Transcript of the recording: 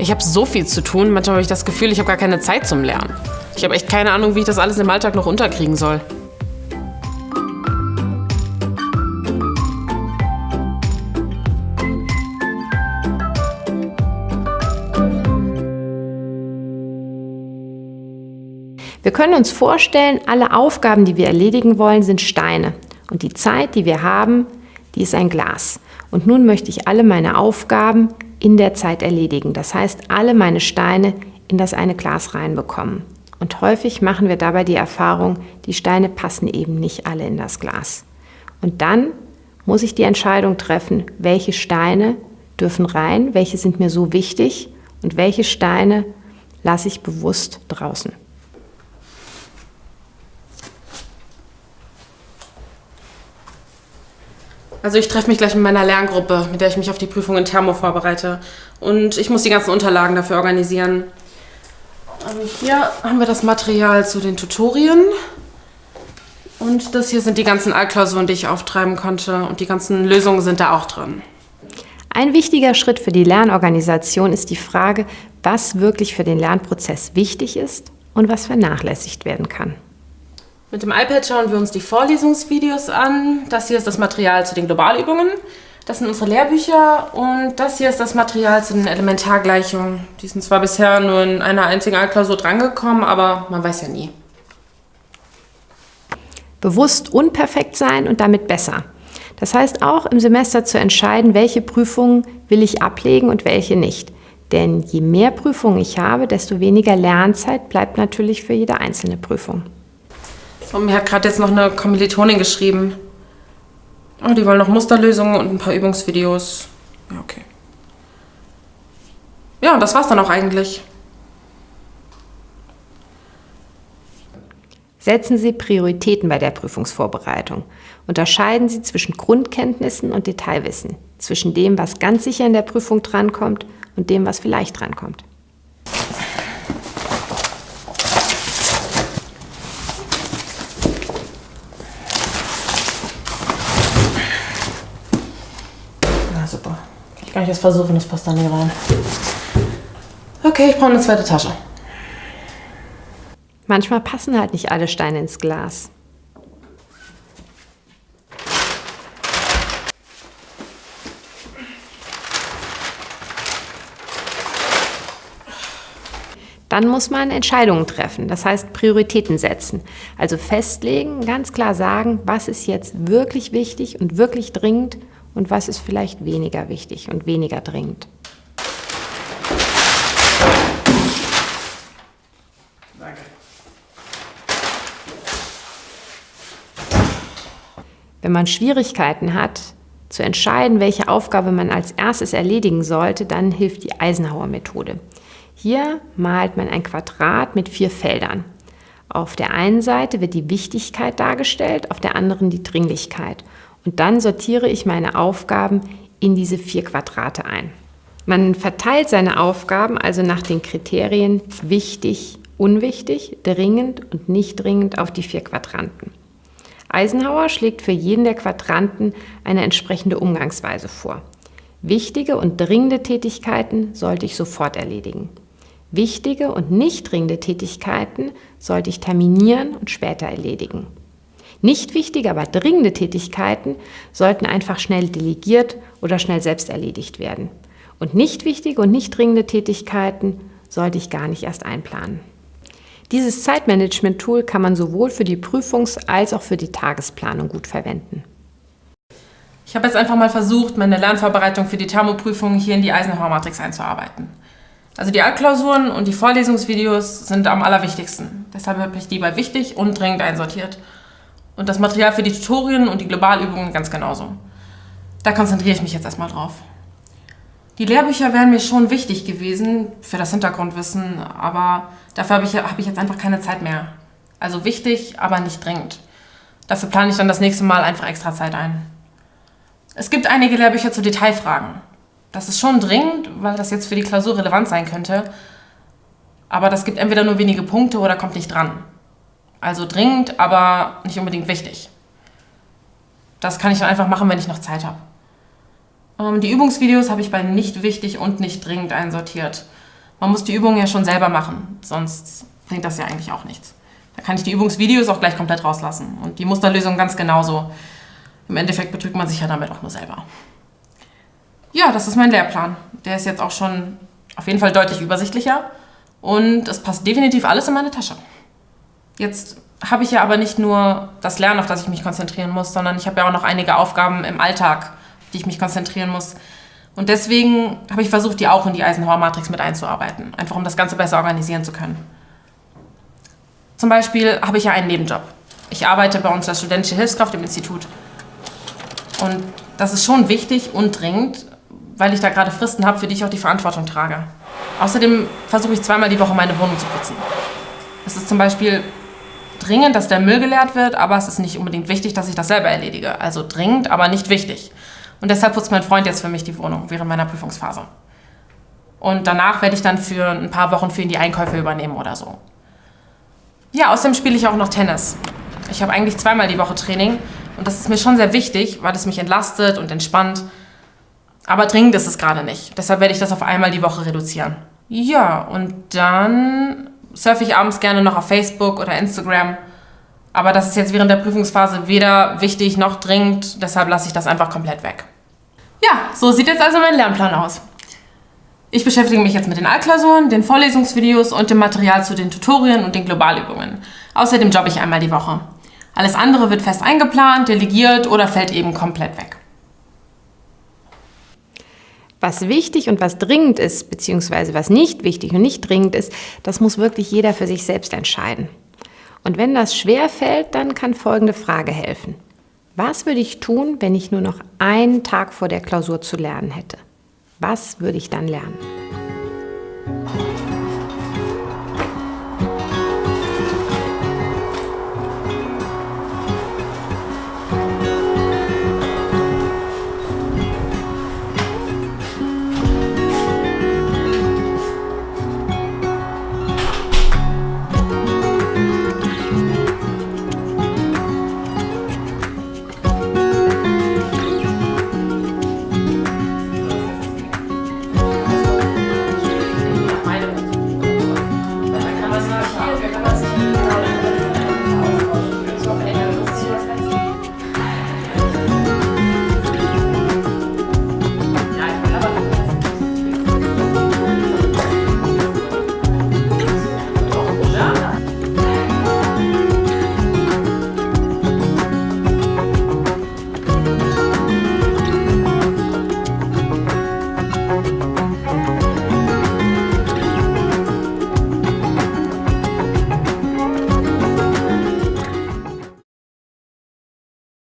Ich habe so viel zu tun, manchmal habe ich das Gefühl, ich habe gar keine Zeit zum Lernen. Ich habe echt keine Ahnung, wie ich das alles im Alltag noch unterkriegen soll. Wir können uns vorstellen, alle Aufgaben, die wir erledigen wollen, sind Steine. Und die Zeit, die wir haben, die ist ein Glas. Und nun möchte ich alle meine Aufgaben in der Zeit erledigen. Das heißt, alle meine Steine in das eine Glas reinbekommen. Und häufig machen wir dabei die Erfahrung, die Steine passen eben nicht alle in das Glas. Und dann muss ich die Entscheidung treffen, welche Steine dürfen rein, welche sind mir so wichtig und welche Steine lasse ich bewusst draußen. Also ich treffe mich gleich mit meiner Lerngruppe, mit der ich mich auf die Prüfung in Thermo vorbereite. Und ich muss die ganzen Unterlagen dafür organisieren. Also hier haben wir das Material zu den Tutorien. Und das hier sind die ganzen Altklausuren, die ich auftreiben konnte. Und die ganzen Lösungen sind da auch drin. Ein wichtiger Schritt für die Lernorganisation ist die Frage, was wirklich für den Lernprozess wichtig ist und was vernachlässigt werden kann. Mit dem iPad schauen wir uns die Vorlesungsvideos an. Das hier ist das Material zu den Globalübungen. Das sind unsere Lehrbücher und das hier ist das Material zu den Elementargleichungen. Die sind zwar bisher nur in einer einzigen Altklausur drangekommen, aber man weiß ja nie. Bewusst unperfekt sein und damit besser. Das heißt auch im Semester zu entscheiden, welche Prüfungen will ich ablegen und welche nicht. Denn je mehr Prüfungen ich habe, desto weniger Lernzeit bleibt natürlich für jede einzelne Prüfung. Und mir hat gerade jetzt noch eine Kommilitonin geschrieben. Oh, die wollen noch Musterlösungen und ein paar Übungsvideos. Ja, okay. Ja, und das war's dann auch eigentlich. Setzen Sie Prioritäten bei der Prüfungsvorbereitung. Unterscheiden Sie zwischen Grundkenntnissen und Detailwissen, zwischen dem, was ganz sicher in der Prüfung drankommt und dem, was vielleicht drankommt. Kann ich das versuchen, das passt da nicht rein. Okay, ich brauche eine zweite Tasche. Manchmal passen halt nicht alle Steine ins Glas. Dann muss man Entscheidungen treffen, das heißt Prioritäten setzen. Also festlegen, ganz klar sagen, was ist jetzt wirklich wichtig und wirklich dringend und was ist vielleicht weniger wichtig und weniger dringend. Danke. Wenn man Schwierigkeiten hat, zu entscheiden, welche Aufgabe man als erstes erledigen sollte, dann hilft die Eisenhower-Methode. Hier malt man ein Quadrat mit vier Feldern. Auf der einen Seite wird die Wichtigkeit dargestellt, auf der anderen die Dringlichkeit. Und dann sortiere ich meine Aufgaben in diese vier Quadrate ein. Man verteilt seine Aufgaben also nach den Kriterien wichtig, unwichtig, dringend und nicht dringend auf die vier Quadranten. Eisenhower schlägt für jeden der Quadranten eine entsprechende Umgangsweise vor. Wichtige und dringende Tätigkeiten sollte ich sofort erledigen. Wichtige und nicht dringende Tätigkeiten sollte ich terminieren und später erledigen. Nicht wichtige, aber dringende Tätigkeiten sollten einfach schnell delegiert oder schnell selbst erledigt werden. Und nicht wichtige und nicht dringende Tätigkeiten sollte ich gar nicht erst einplanen. Dieses Zeitmanagement-Tool kann man sowohl für die Prüfungs- als auch für die Tagesplanung gut verwenden. Ich habe jetzt einfach mal versucht, meine Lernvorbereitung für die Thermoprüfung hier in die Eisenhower-Matrix einzuarbeiten. Also die Altklausuren und die Vorlesungsvideos sind am allerwichtigsten. Deshalb habe ich die bei wichtig und dringend einsortiert. Und das Material für die Tutorien und die Globalübungen ganz genauso. Da konzentriere ich mich jetzt erstmal drauf. Die Lehrbücher wären mir schon wichtig gewesen für das Hintergrundwissen, aber dafür habe ich, hab ich jetzt einfach keine Zeit mehr. Also wichtig, aber nicht dringend. Dafür plane ich dann das nächste Mal einfach extra Zeit ein. Es gibt einige Lehrbücher zu Detailfragen. Das ist schon dringend, weil das jetzt für die Klausur relevant sein könnte. Aber das gibt entweder nur wenige Punkte oder kommt nicht dran. Also dringend, aber nicht unbedingt wichtig. Das kann ich dann einfach machen, wenn ich noch Zeit habe. Ähm, die Übungsvideos habe ich bei nicht wichtig und nicht dringend einsortiert. Man muss die Übungen ja schon selber machen, sonst bringt das ja eigentlich auch nichts. Da kann ich die Übungsvideos auch gleich komplett rauslassen und die Musterlösung ganz genauso. Im Endeffekt betrügt man sich ja damit auch nur selber. Ja, das ist mein Lehrplan. Der ist jetzt auch schon auf jeden Fall deutlich übersichtlicher und es passt definitiv alles in meine Tasche. Jetzt habe ich ja aber nicht nur das Lernen, auf das ich mich konzentrieren muss, sondern ich habe ja auch noch einige Aufgaben im Alltag, die ich mich konzentrieren muss. Und deswegen habe ich versucht, die auch in die Eisenhower Matrix mit einzuarbeiten, einfach um das Ganze besser organisieren zu können. Zum Beispiel habe ich ja einen Nebenjob. Ich arbeite bei uns als studentische Hilfskraft im Institut. Und das ist schon wichtig und dringend, weil ich da gerade Fristen habe, für die ich auch die Verantwortung trage. Außerdem versuche ich zweimal die Woche meine Wohnung zu putzen. Es ist zum Beispiel dringend, dass der Müll geleert wird, aber es ist nicht unbedingt wichtig, dass ich das selber erledige. Also dringend, aber nicht wichtig. Und deshalb putzt mein Freund jetzt für mich die Wohnung während meiner Prüfungsphase. Und danach werde ich dann für ein paar Wochen für ihn die Einkäufe übernehmen oder so. Ja, außerdem spiele ich auch noch Tennis. Ich habe eigentlich zweimal die Woche Training und das ist mir schon sehr wichtig, weil es mich entlastet und entspannt. Aber dringend ist es gerade nicht. Deshalb werde ich das auf einmal die Woche reduzieren. Ja, und dann surfe ich abends gerne noch auf Facebook oder Instagram. Aber das ist jetzt während der Prüfungsphase weder wichtig noch dringend, deshalb lasse ich das einfach komplett weg. Ja, so sieht jetzt also mein Lernplan aus. Ich beschäftige mich jetzt mit den Altklausuren, den Vorlesungsvideos und dem Material zu den Tutorien und den Globalübungen. Außerdem jobbe ich einmal die Woche. Alles andere wird fest eingeplant, delegiert oder fällt eben komplett weg. Was wichtig und was dringend ist, beziehungsweise was nicht wichtig und nicht dringend ist, das muss wirklich jeder für sich selbst entscheiden. Und wenn das schwer fällt, dann kann folgende Frage helfen. Was würde ich tun, wenn ich nur noch einen Tag vor der Klausur zu lernen hätte? Was würde ich dann lernen?